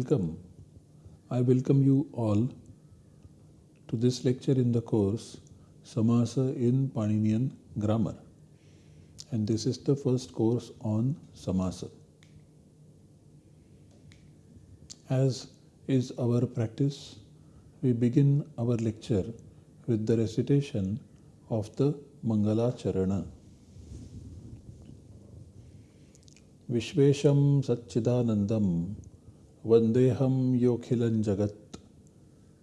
Welcome. I welcome you all to this lecture in the course Samasa in Paninian Grammar. And this is the first course on Samasa. As is our practice, we begin our lecture with the recitation of the Mangala Charana. विश्वेशं सच्चिदानन्दं वंदेहम योखिलन जगत।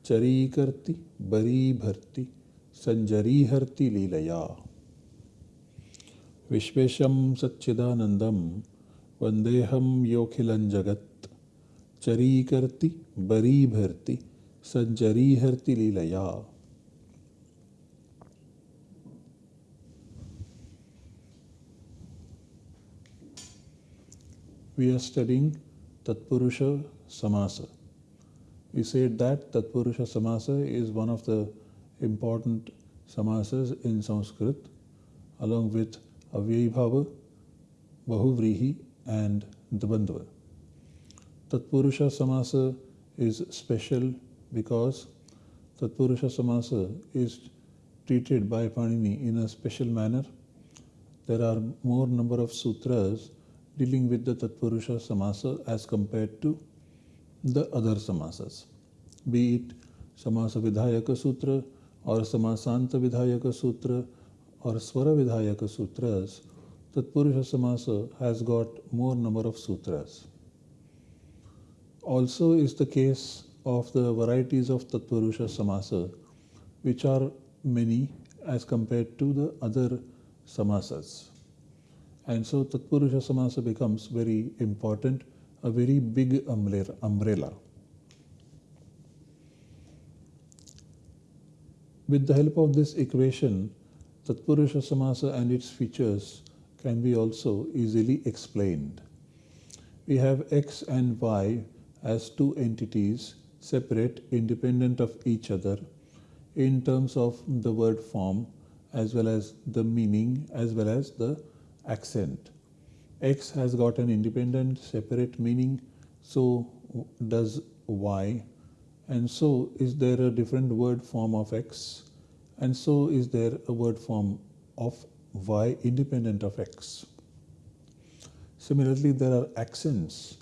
चरी करती बरी भरती संजरी हरती लीलया। विश्वेशम सच्चिदानंदम वंदेहम योखिलन जगत। चरी करती बरी भरती संजरी हरती लीलया। We are studying Tatpurusha Samasa. We said that Tatpurusha Samasa is one of the important samasas in Sanskrit along with Avyayabhava, Bahuvrihi and Dvandva. Tatpurusha Samasa is special because Tatpurusha Samasa is treated by Panini in a special manner. There are more number of sutras dealing with the Tatpurusha Samasa as compared to the other Samasas, be it Samasa Vidhayaka Sutra or Samasanta Vidhayaka Sutra or Swara Vidhayaka Sutras, Tatpurusha Samasa has got more number of sutras. Also is the case of the varieties of Tatpurusha Samasa, which are many as compared to the other Samasas. And so Tatpurusha Samasa becomes very important, a very big umbrella. With the help of this equation, Tatpurusha Samasa and its features can be also easily explained. We have X and Y as two entities separate, independent of each other in terms of the word form as well as the meaning as well as the accent. X has got an independent separate meaning, so does Y, and so is there a different word form of X, and so is there a word form of Y independent of X. Similarly, there are accents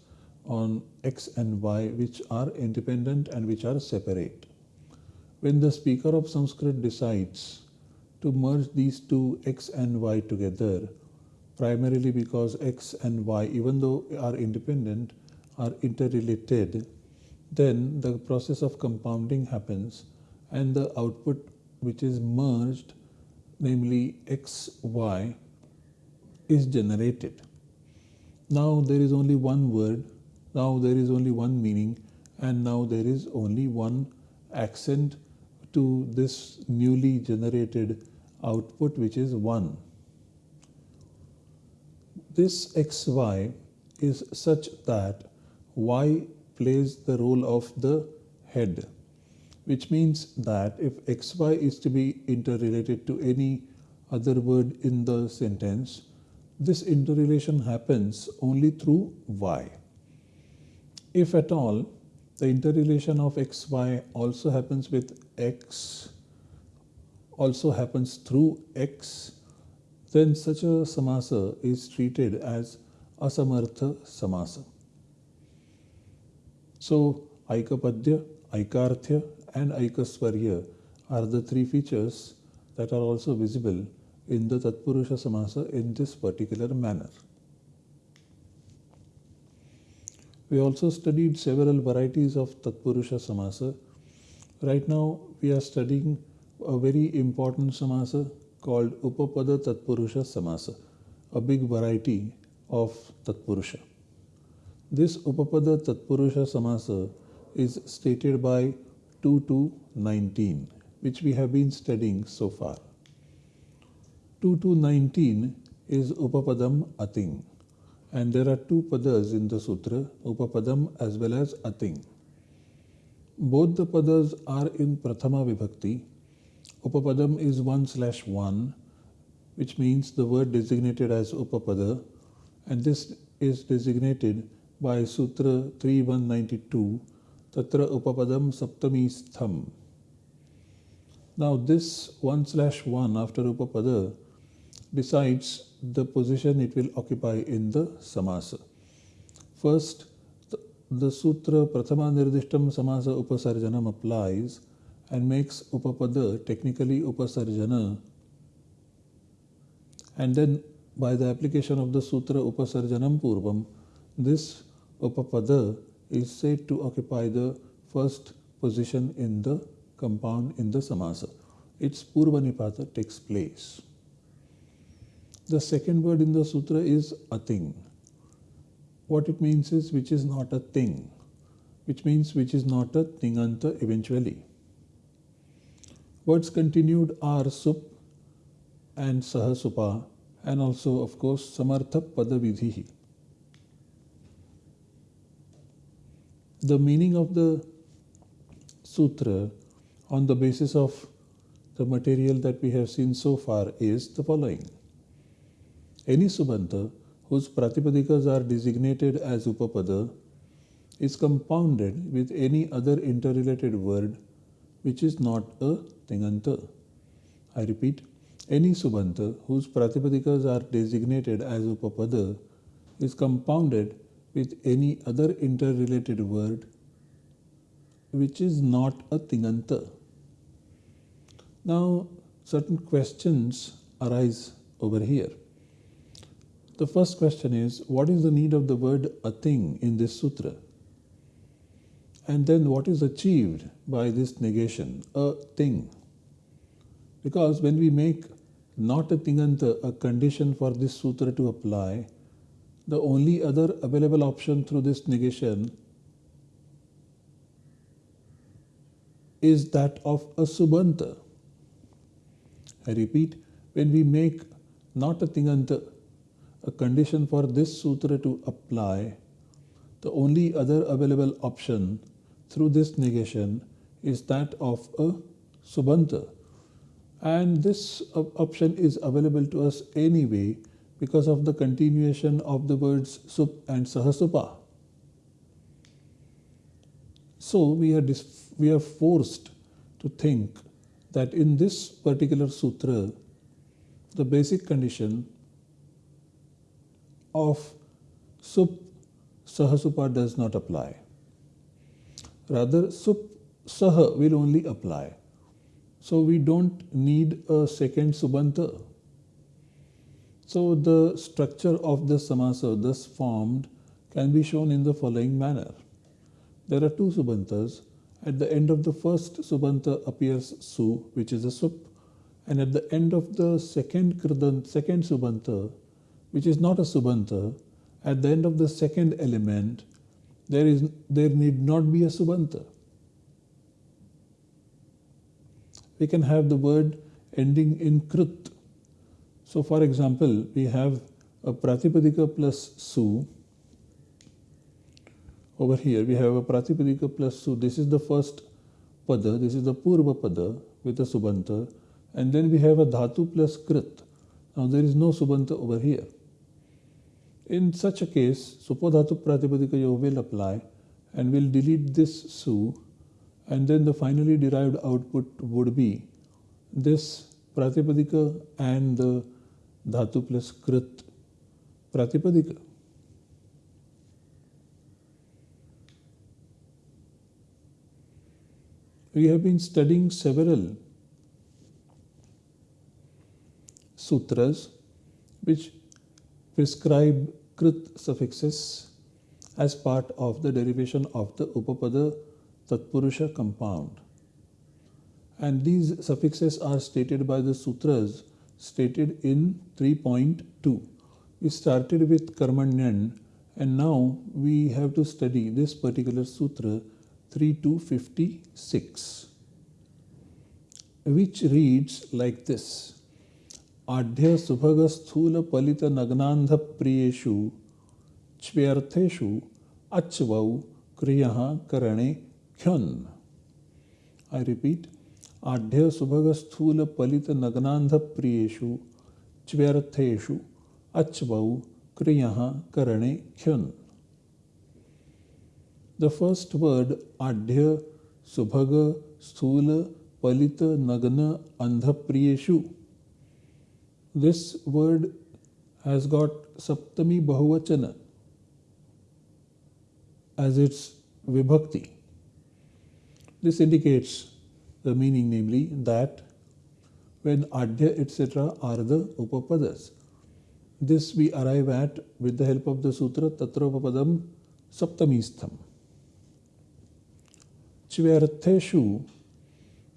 on X and Y which are independent and which are separate. When the speaker of Sanskrit decides to merge these two X and Y together, primarily because x and y, even though are independent, are interrelated, then the process of compounding happens and the output which is merged, namely x, y, is generated. Now there is only one word, now there is only one meaning, and now there is only one accent to this newly generated output which is 1 this xy is such that y plays the role of the head, which means that if xy is to be interrelated to any other word in the sentence, this interrelation happens only through y. If at all, the interrelation of xy also happens with x, also happens through x, then such a samasa is treated as asamartha samasa. So, Aikapadya, Aikarthya and Aikaswarya are the three features that are also visible in the Tatpurusha Samasa in this particular manner. We also studied several varieties of Tatpurusha Samasa. Right now, we are studying a very important Samasa called Upapada Tatpurusha Samasa, a big variety of Tatpurusha. This Upapada Tatpurusha Samasa is stated by 2 to 19, which we have been studying so far. 2 to 19 is Upapadam Ating, and there are two padas in the sutra, Upapadam as well as Ating. Both the padas are in Prathama Vibhakti Upapadam is 1 slash 1, which means the word designated as Upapada, and this is designated by Sutra 3192, Tatra Upapadam Saptami Stham. Now this 1 slash 1 after Upapada decides the position it will occupy in the Samasa. First, the, the Sutra Prathama Nirdishtam Samasa Upasarjanam applies and makes Upapada technically Upasarjana and then by the application of the Sutra Upasarjanam Purvam, this Upapada is said to occupy the first position in the compound in the Samasa. Its Purvanipata takes place. The second word in the sutra is ating. What it means is which is not a thing, which means which is not a tinganta eventually. Words continued are sup and sahasupa and also of course samartha padavidhi. The meaning of the sutra on the basis of the material that we have seen so far is the following. Any subanta whose pratipadikas are designated as upapada is compounded with any other interrelated word which is not a tinganta. I repeat, any subanta whose pratipadikas are designated as upapada is compounded with any other interrelated word which is not a tinganta. Now, certain questions arise over here. The first question is what is the need of the word ating in this sutra? And then what is achieved by this negation, a thing? Because when we make not a tinganta a condition for this sutra to apply, the only other available option through this negation is that of a subanta. I repeat, when we make not a tinganta a condition for this sutra to apply, the only other available option through this negation is that of a subanta. And this option is available to us anyway because of the continuation of the words sup and sahasupa. So we are, we are forced to think that in this particular sutra, the basic condition of sup sahasupa does not apply. Rather, sup saha will only apply. So we don't need a second subanta. So the structure of the samasa thus formed can be shown in the following manner. There are two subantas at the end of the first subanta appears su, which is a sup, and at the end of the second kridan, second subanta, which is not a subanta, at the end of the second element, there is there need not be a subanta. We can have the word ending in krut. So, for example, we have a pratipadika plus su over here we have a Pratipadika plus Su. This is the first pada, this is the Purva pada with a Subanta. And then we have a Dhatu plus Krit. Now there is no Subanta over here. In such a case, Supodhatu Pratipadika Yoga will apply and will delete this Su and then the finally derived output would be this Pratipadika and the Dhatu plus Krit Pratipadika. we have been studying several sutras which prescribe krit suffixes as part of the derivation of the Upapada Tatpurusha compound. And these suffixes are stated by the sutras stated in 3.2. We started with Karmanyan and now we have to study this particular sutra 3256, which reads like this आढ़्य सुभग स्थूल पलित नग्नांध प्रियेषु च्व्यर्थेषु अच्वौ क्रिय करणे क्षण I repeat आढ़्य सुभग स्थूल पलित नग्नांध प्रियु च्व्यर्थेशु अच्वौ क्रिय करणे क्षण। द फ़र्स्ट वर्ड आढ़्य सुभग स्थूल पलित नग्न अंध प्रियु this word has got saptami bahuvachan as its vibhakti. This indicates the meaning, namely, that when adhya etc. are the upapadas. This we arrive at with the help of the sutra Tatropapadam Saptamistham. Chvyartheshu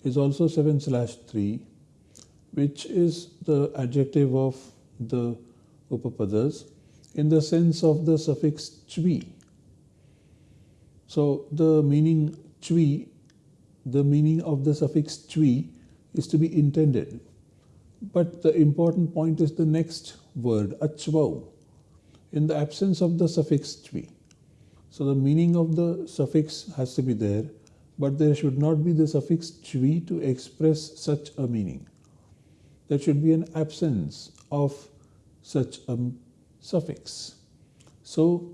is also 7 slash 3, which is the adjective of the upapadas in the sense of the suffix chvi. So the meaning chvi, the meaning of the suffix chvi is to be intended. But the important point is the next word, achvau, in the absence of the suffix chvi. So the meaning of the suffix has to be there, but there should not be the suffix chvi to express such a meaning. There should be an absence of such a suffix. So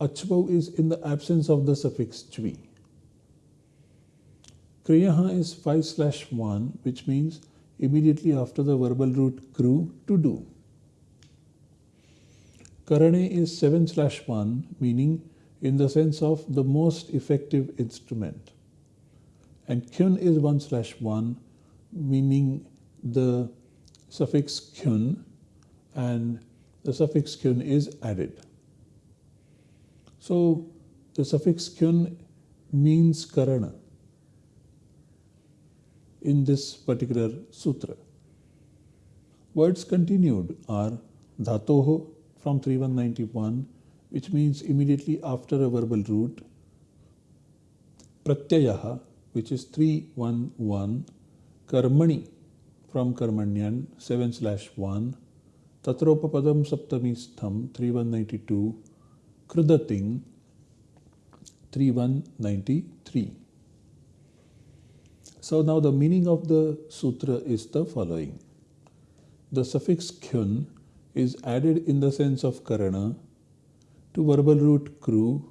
achvau is in the absence of the suffix chvi. Kriyaha is 5 slash 1, which means immediately after the verbal root kru to do. Karane is 7 slash 1, meaning in the sense of the most effective instrument. And kyun is 1 slash 1, meaning the suffix kyun, and the suffix kyun is added. So the suffix kyun means karana in this particular sutra. Words continued are dhatoho from 3191, which means immediately after a verbal root, pratyayaha, which is 311, karmani from karmanyan 7 slash 1, tatropapadam saptamistham 3192, krudating 3193. So now the meaning of the sutra is the following. The suffix kyun is added in the sense of karana to verbal root kru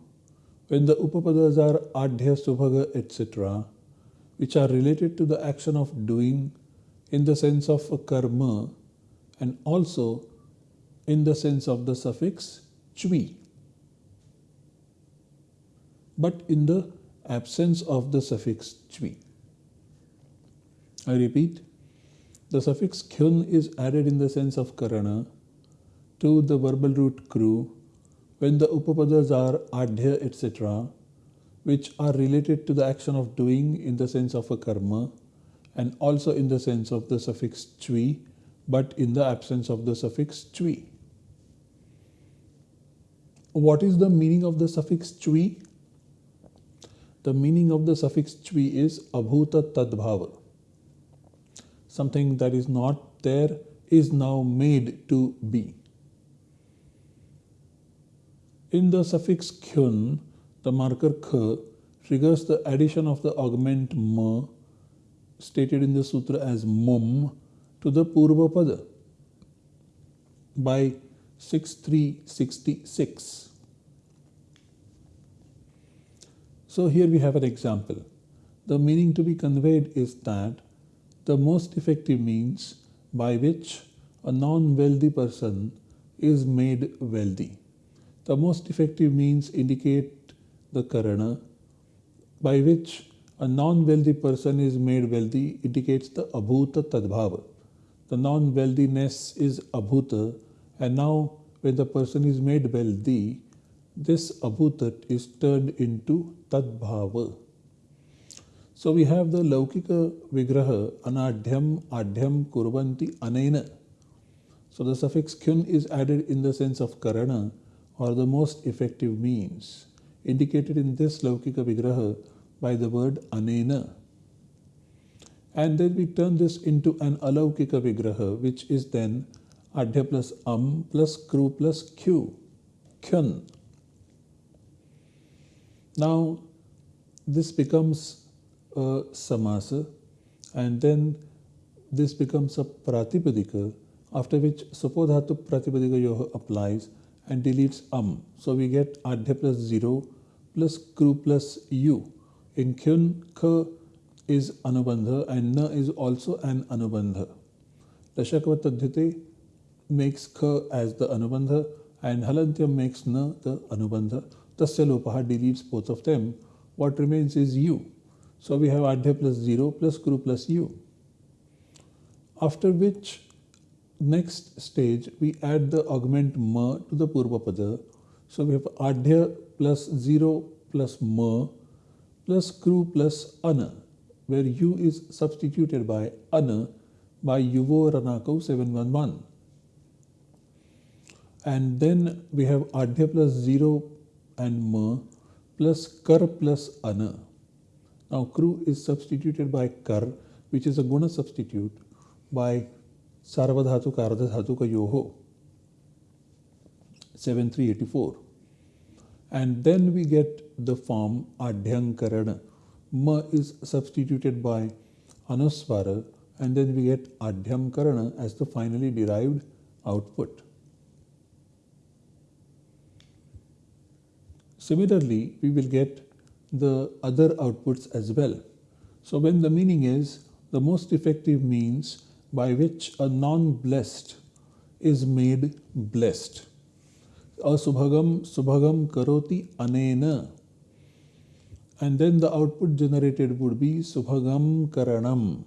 when the upapadas are adhya, subhaga, etc., which are related to the action of doing in the sense of karma and also in the sense of the suffix chvi. But in the absence of the suffix chvi. I repeat, the suffix kyun is added in the sense of karana to the verbal root kru when the upapadas are adhya etc. which are related to the action of doing in the sense of a karma and also in the sense of the suffix chvi but in the absence of the suffix chvi. What is the meaning of the suffix chvi? The meaning of the suffix chvi is abhuta tadbhava something that is not there is now made to be. In the suffix kyun, the marker k triggers the addition of the augment ma stated in the sutra as mum to the purva pada by 6366. So here we have an example. The meaning to be conveyed is that the most effective means by which a non-wealthy person is made wealthy. The most effective means indicate the karana by which a non-wealthy person is made wealthy indicates the abhuta tadbhava. The non-wealthiness is abhuta and now when the person is made wealthy, this abhuta is turned into tadbhava. So we have the Laukika Vigraha Anadhyam Adhyam Kurvanti Anena. So the suffix kyun is added in the sense of karana or the most effective means indicated in this Laukika Vigraha by the word Anena. And then we turn this into an Alaukika Vigraha which is then Adhya plus Am plus Kru plus Q, Kyun. Now this becomes a samasa and then this becomes a pratipadika after which supodhatu pratipadika yoga applies and deletes am. So we get adhya plus 0 plus kru plus u. In kyun, k is anubandha and na is also an anubandha. Lashakva Taddhite makes k as the anubandha and halantyam makes na the anubandha. Tasya lopaha deletes both of them. What remains is u. So we have adhya plus 0 plus kru plus u. After which next stage we add the augment ma to the purva pada. So we have adhya plus 0 plus ma plus kru plus ana where u is substituted by ana by yuvo ranako 711 and then we have adhya plus 0 and ma plus kar plus ana. Now kru is substituted by kar which is a guna substitute by Sarvadhatu Kardhatu Yoho 7384 and then we get the form Adhyankarana. Ma is substituted by Anuswara and then we get Adhyamkarana as the finally derived output. Similarly, we will get the other outputs as well. So when the meaning is the most effective means by which a non-blessed is made blessed. Asubhagam subhagam karoti anena. And then the output generated would be subhagam karanam.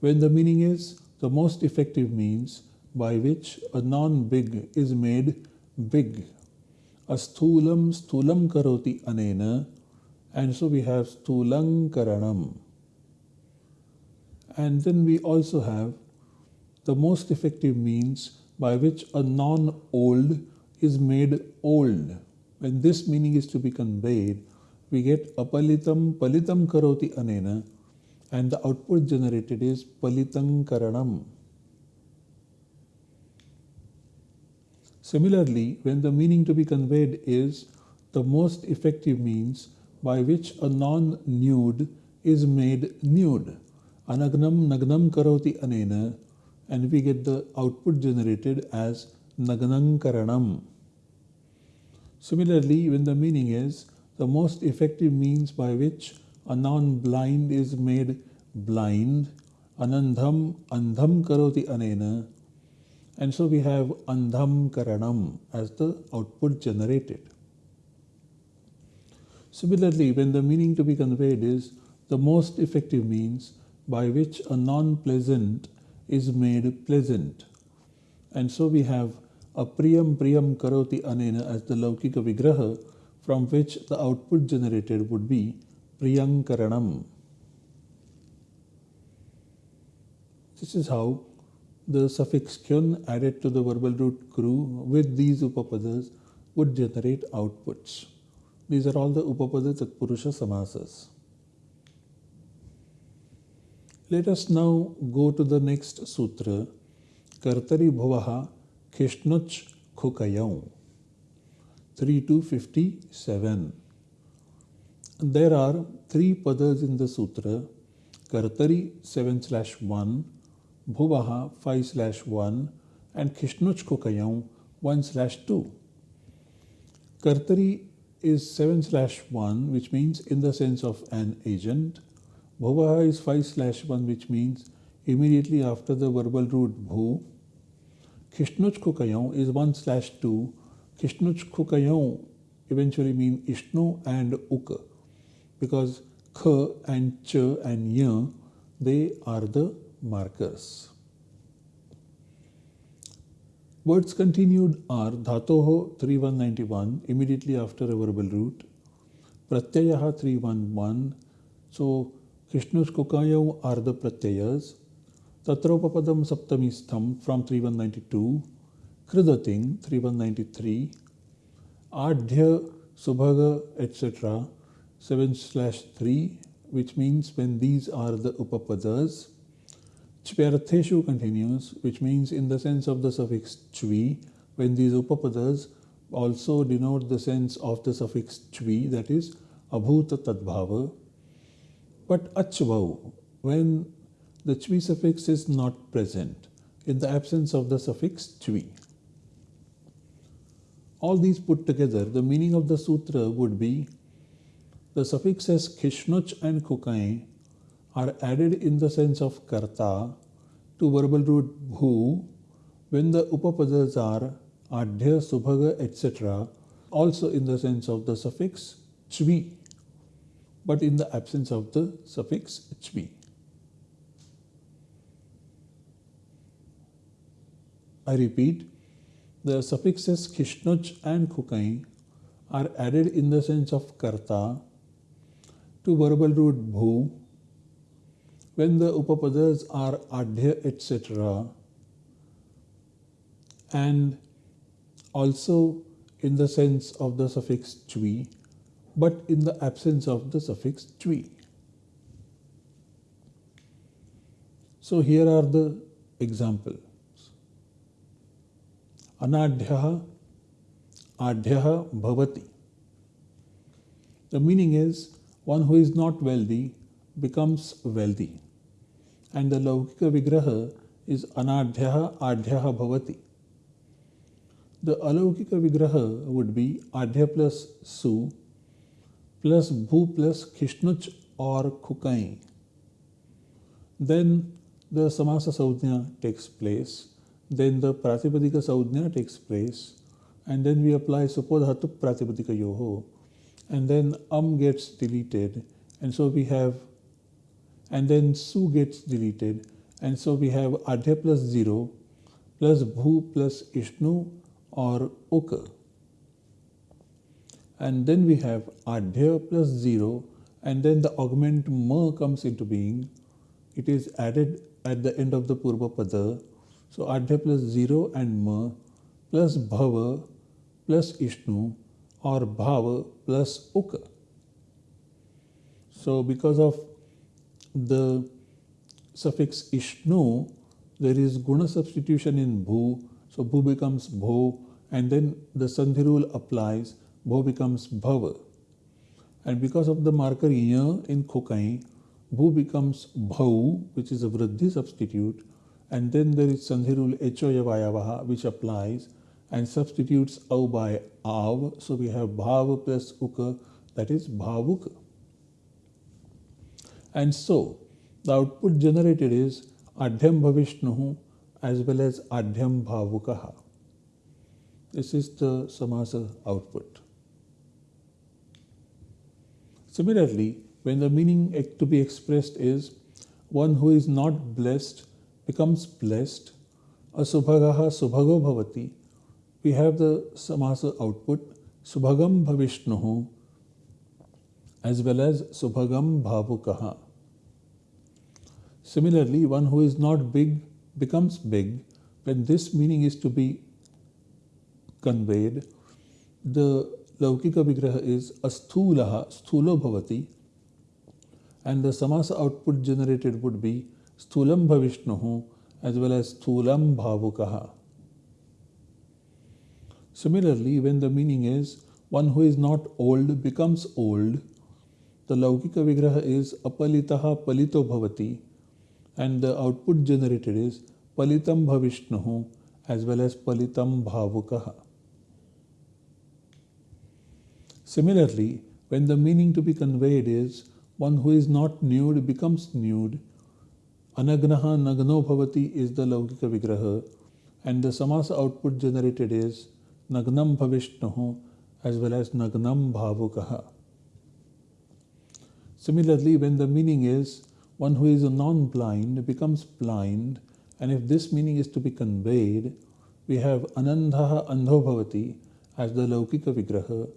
When the meaning is the most effective means by which a non-big is made big. Asthulam sthulam karoti anena. And so we have sthulang karanam. And then we also have the most effective means by which a non-old is made old. When this meaning is to be conveyed, we get apalitam palitam karoti anena and the output generated is palitam karanam. Similarly, when the meaning to be conveyed is the most effective means by which a non-nude is made nude. Anagnam nagnam karoti anena and we get the output generated as naganankaranam. Similarly, when the meaning is the most effective means by which a non-blind is made blind, anandham andham karoti anena, and so we have andham karanam as the output generated. Similarly, when the meaning to be conveyed is the most effective means by which a non-pleasant is made pleasant. And so we have a priyam priyam karoti anena as the laukika vigraha from which the output generated would be priyankaranam. This is how the suffix kyun added to the verbal root kru with these upapadas would generate outputs. These are all the upapadas upapada tatpurusha samasas. Let us now go to the next sutra, Kartari Bhuvaha Kishnuch Khukayau, 3 to 57. There are three padas in the sutra, Kartari 7 slash 1, Bhuvaha 5 slash 1, and Kishnuch Khukayau 1 slash 2. Kartari is 7 slash 1, which means in the sense of an agent, Bhuvaha is 5 slash 1 which means immediately after the verbal root bhu. Kishnuch Kukayau is 1 slash 2. Kishnuch Kukayau eventually mean Ishnu and Uk because K and Ch and Y they are the markers. Words continued are Dhatoho 3191 immediately after a verbal root, Pratyayaha 311. So Krishna's Kishnushkukayau are the pratyayas. Tatropapadam saptamistham from 3192. Kridating 3193. Adhya Subhaga etc. 7 slash 3 which means when these are the upapadas. Chvyartheshu continues which means in the sense of the suffix chvi when these upapadas also denote the sense of the suffix chvi that is abhuta tadbhava but achvau, when the chvi suffix is not present, in the absence of the suffix chvi. all these put together, the meaning of the sutra would be the suffixes khishnuch and kukai are added in the sense of karta to verbal root bhu when the upapadas are adhya, subhaga, etc., also in the sense of the suffix chvi, but in the absence of the suffix chvi. I repeat, the suffixes kishnuch and kukai are added in the sense of karta to verbal root bhu when the upapadas are adhya etc and also in the sense of the suffix chvi but in the absence of the suffix chvi. So here are the examples. Anadhyah, adhyah bhavati. The meaning is one who is not wealthy becomes wealthy. And the Laukika Vigraha is Anadhyah Adhyah Bhavati. The Alaukika Vigraha would be Adhya plus Su plus Bhu plus Kishnuch or Kukai. Then the Samasa Saudhya takes place. Then the Pratipadika Saudhya takes place. And then we apply Supodhatu Pratipadika Yoho. And then Am gets deleted. And so we have, and then Su gets deleted. And so we have Adhya plus 0 plus Bhu plus Ishnu or Uka. And then we have Adhya plus 0 and then the augment Ma comes into being. It is added at the end of the Purva Pada. So Adhya plus 0 and Ma plus Bhava plus Ishnu or Bhava plus Uka. So because of the suffix Ishnu, there is guna substitution in Bhu. So Bhu becomes Bho and then the Sandhi rule applies. Bho becomes Bhava. And because of the marker Ya in Khokai, Bhu becomes Bhau, which is a Vriddhi substitute. And then there is Sandhi rule Echoyavayavaha, which applies and substitutes Au by Av. So we have Bhav plus Uka, that is Bhavuka. And so the output generated is Adhyam Bhavishnuhu as well as Adhyam Bhavukaha. This is the Samasa output. Similarly, when the meaning to be expressed is one who is not blessed becomes blessed, asubhagaha subhago bhavati, we have the Samasa output subhagam bhavishnuhu as well as subhagam bhavukaha. Similarly, one who is not big becomes big when this meaning is to be conveyed. The Laukika Vigraha is Asthulaha, Sthulo Bhavati, and the Samasa output generated would be Sthulam Bhavishnuhu as well as Sthulam Bhavukaha. Similarly, when the meaning is one who is not old becomes old, the Laukika Vigraha is Apalitaha Palito Bhavati, and the output generated is Palitam Bhavishnuhu as well as Palitam Bhavukaha. Similarly, when the meaning to be conveyed is one who is not nude becomes nude, Anagnaha Nagno Bhavati is the Laukika Vigraha, and the Samasa output generated is Nagnam Bhavishnuhu as well as Nagnam Bhavukaha. Similarly, when the meaning is one who is non-blind becomes blind, and if this meaning is to be conveyed, we have Anandhaha Andho Bhavati as the Laukika Vigraha,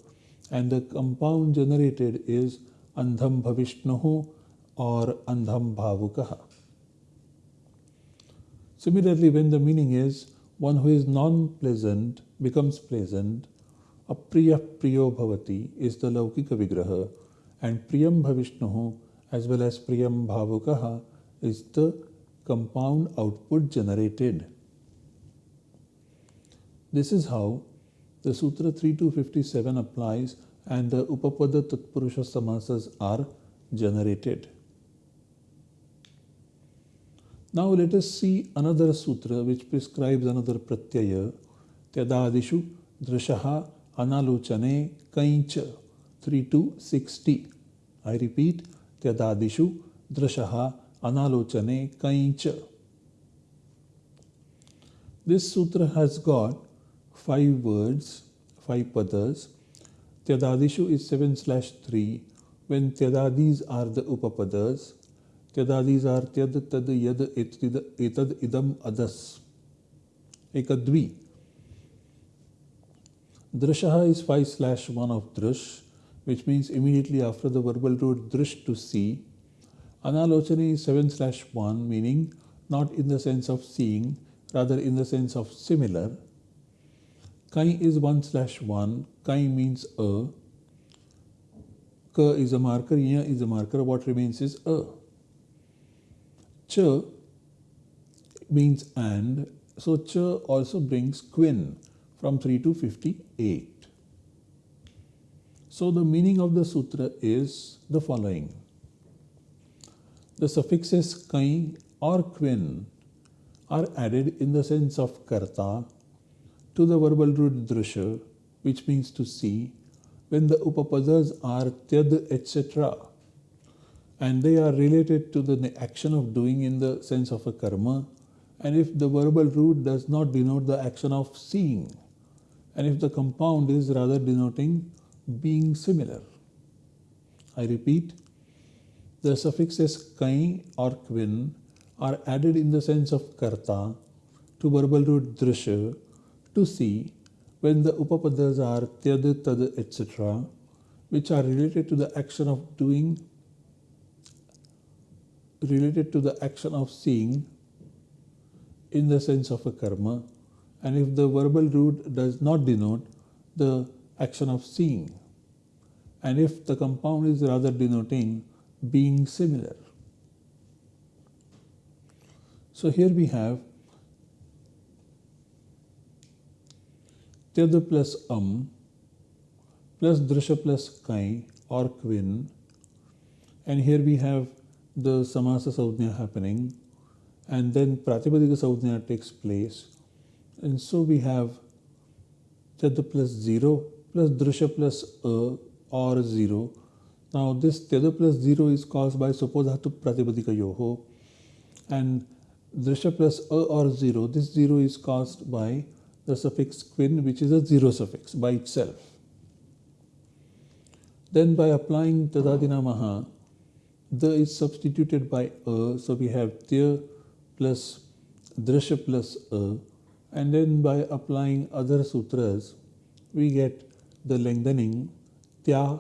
and the compound generated is Andham Bhavishnuhu or Andham Bhavukaha. Similarly, when the meaning is one who is non-pleasant becomes pleasant, Apriya Priyo Bhavati is the Laukika Vigraha and Priyam Bhavishnuhu as well as Priyam Bhavukaha is the compound output generated. This is how the Sutra 3257 applies and the Upapada Tatpurusha Samasas are generated. Now let us see another sutra which prescribes another pratyaya, Tyadadishu Drashaha Analochane Kaincha 3 to 60. I repeat, Tyadadishu Drashaha Analochane Kaincha. This sutra has got five words, five padas. Tyadadishu is 7 slash 3 when Tyadadis are the upapadas. Tyadadis are Tyad Tad Yad Etad Idam Adas. Ekadvi. Drashaha is 5 slash 1 of Drush, which means immediately after the verbal root Drush to see. Analochani is 7 slash 1, meaning not in the sense of seeing, rather in the sense of similar. Kai is 1 slash 1. Kai means a. Ka is a marker, Ya is a marker. What remains is a. Ch means and. So Ch also brings kvin from 3 to 58. So the meaning of the sutra is the following. The suffixes kai or kvin are added in the sense of karta to the verbal root drusha, which means to see, when the upapadas are tyad, etc. And they are related to the action of doing in the sense of a karma. And if the verbal root does not denote the action of seeing, and if the compound is rather denoting being similar. I repeat, the suffixes kai or kvin are added in the sense of karta to verbal root drusha to see when the upapadas are tyad, tad, etc., which are related to the action of doing, related to the action of seeing in the sense of a karma, and if the verbal root does not denote the action of seeing, and if the compound is rather denoting being similar. So here we have Tyad plus um plus Drisha plus kai or kvin and here we have the Samasa Saudhya happening. And then Pratipadika Saudhya takes place. And so we have Tyad plus 0 plus Drisha plus a or 0 now this Tyad plus 0 is caused by Supodhatu Pratipadika Yoho. And Drisha plus a or 0, this 0 is caused by the suffix kvin which is a 0 suffix by itself. Then by applying tadadina Tadadinamaha, the is substituted by a, so we have Tya plus Drisha plus a, and then by applying other sutras, we get the lengthening Tya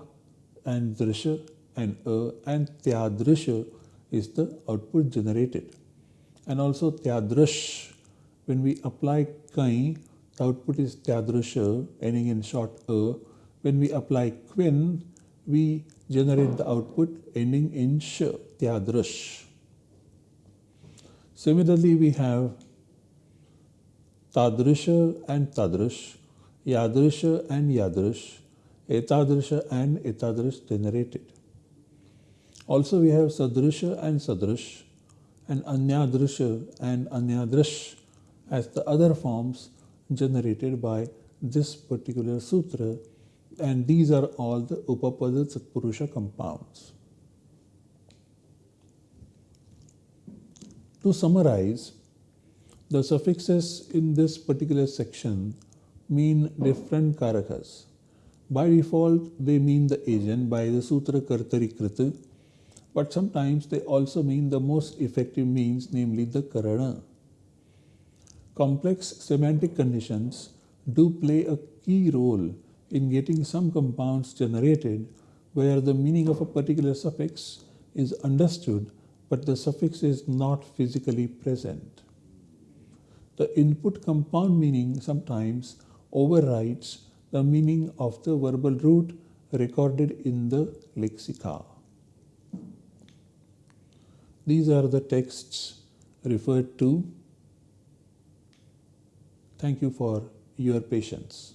and Drisha and a, and Tya Drisha is the output generated and also Tyadrush. When we apply Kai, the output is Tyadrusha, ending in short A. When we apply Kvin, we generate the output ending in Sh, Tyadrush. Similarly, we have Tadrusha and Tadrush, Yadrusha and Yadrush, Etadrusha and Etadrush generated. Also, we have Sadrusha and Sadrush, and Anyadrisha and Anyadrish as the other forms generated by this particular sutra and these are all the Upapada Tatpurusha compounds. To summarize, the suffixes in this particular section mean different karakas. By default, they mean the agent by the Sutra Kartari Krita but sometimes they also mean the most effective means, namely the karana. Complex semantic conditions do play a key role in getting some compounds generated where the meaning of a particular suffix is understood but the suffix is not physically present. The input compound meaning sometimes overrides the meaning of the verbal root recorded in the lexica. These are the texts referred to. Thank you for your patience.